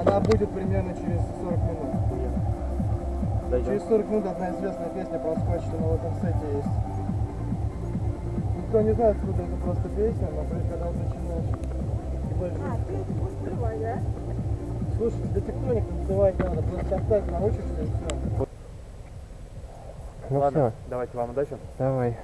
Она будет примерно через 40 минут. Дойдем. Через 40 минут одна известная песня про скотч, что на этом сете есть. Никто не знает, откуда это просто песня, но когда начинаешь А, ты будешь скрывать, да? Слушай, тебе тектоник называть надо, просто оставь научишься и все. Ну Ладно, все, давайте вам удачи. давай.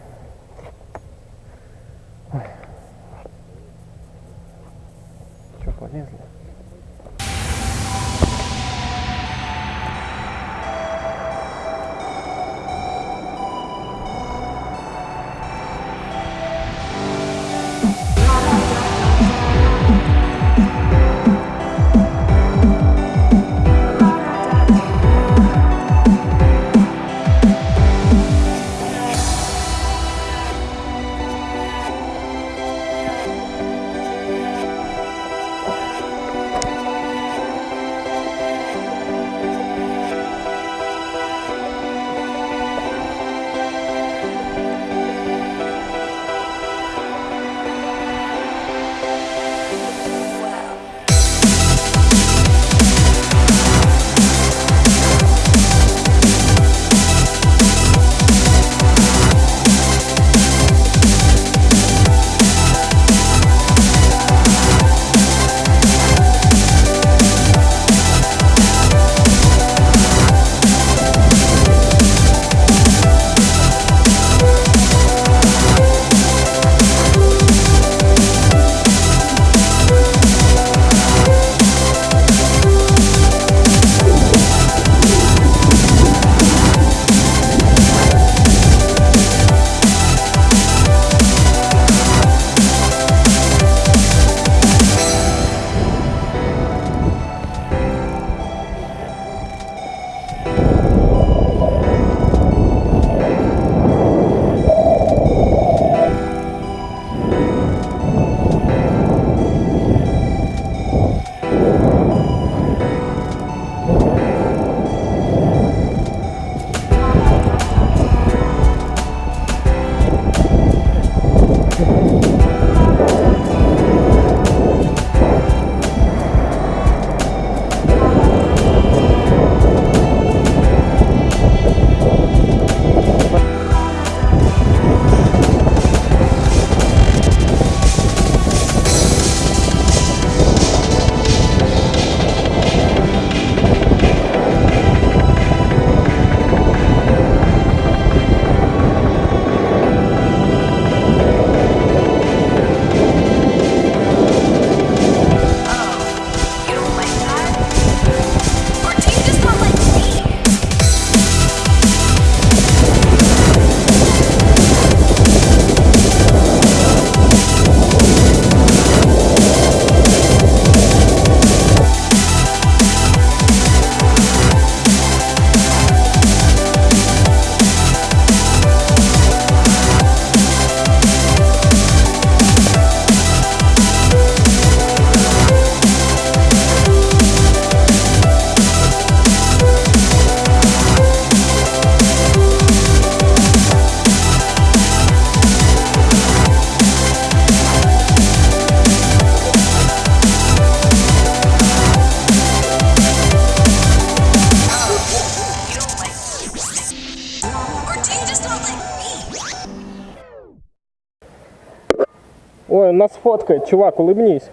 Ой, он нас фоткает, чувак, улыбнись.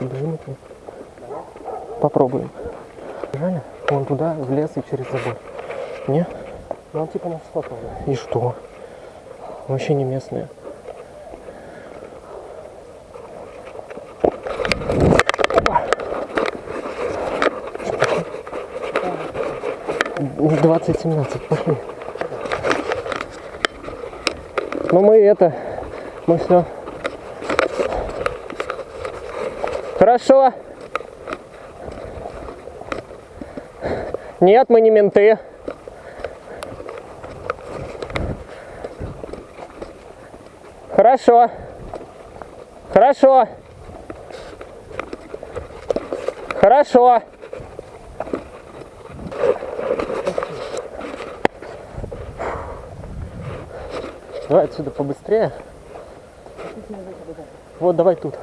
Бежим это? Попробуем. Жаль, вон туда, в лес и через забор. Не? Ну он типа нас сфоткал. И что? Вообще не местные. Двадцать семнадцать, пошли. Ну мы это, мы все. Хорошо. Нет, мы не менты. Хорошо. Хорошо. Хорошо. Давай отсюда побыстрее. Вот, давай тут.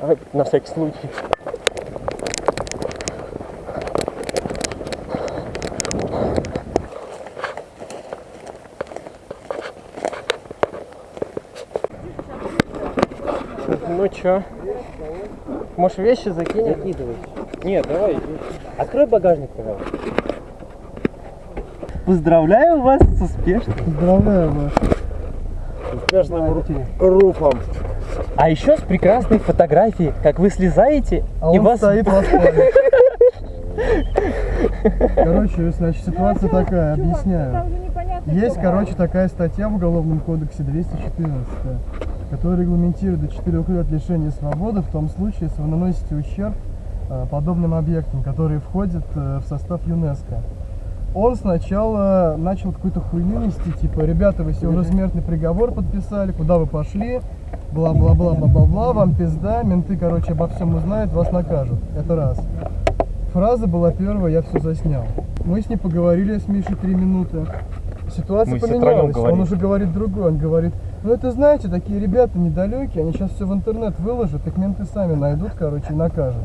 Давай на всякий случай. Ну чё? Может вещи закинем? Закидывай. Нет, давай. Открой багажник, пожалуйста. Поздравляю вас с успешным. Поздравляю вас. Успешным руфом. А еще с прекрасной фотографией, как вы слезаете, А и он вас... стоит Короче, значит, ситуация такая, объясняю. Есть, короче, такая статья в Уголовном кодексе 214, которая регламентирует до 4 лет лишения свободы в том случае, если вы наносите ущерб э, подобным объектам, которые входят э, в состав ЮНЕСКО. Он сначала начал какую-то хуйню нести, типа, ребята, вы себе уже смертный приговор подписали, куда вы пошли, бла-бла-бла-бла-бла-бла, вам пизда, менты, короче, обо всем узнают, вас накажут. Это раз. Фраза была первая, я все заснял. Мы с ней поговорили с Мишей три минуты. Ситуация Мы поменялась. Он уже говорит другой. Он говорит, ну это знаете, такие ребята недалекие, они сейчас все в интернет выложат, их менты сами найдут, короче, и накажут.